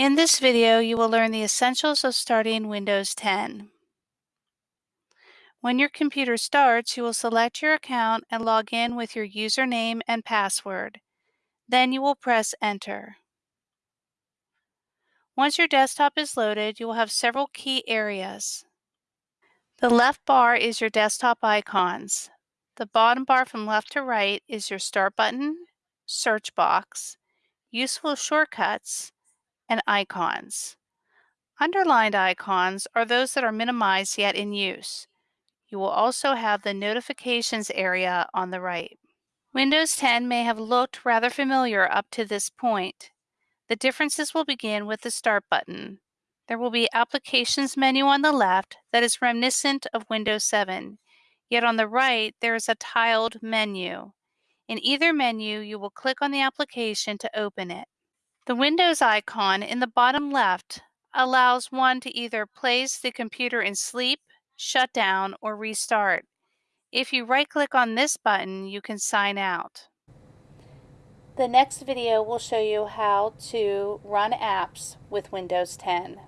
In this video, you will learn the essentials of starting Windows 10. When your computer starts, you will select your account and log in with your username and password. Then you will press Enter. Once your desktop is loaded, you will have several key areas. The left bar is your desktop icons. The bottom bar from left to right is your Start button, Search box, Useful shortcuts, and icons. Underlined icons are those that are minimized yet in use. You will also have the notifications area on the right. Windows 10 may have looked rather familiar up to this point. The differences will begin with the Start button. There will be Applications menu on the left that is reminiscent of Windows 7, yet on the right there is a tiled menu. In either menu, you will click on the application to open it. The Windows icon in the bottom left allows one to either place the computer in sleep, shut down, or restart. If you right-click on this button, you can sign out. The next video will show you how to run apps with Windows 10.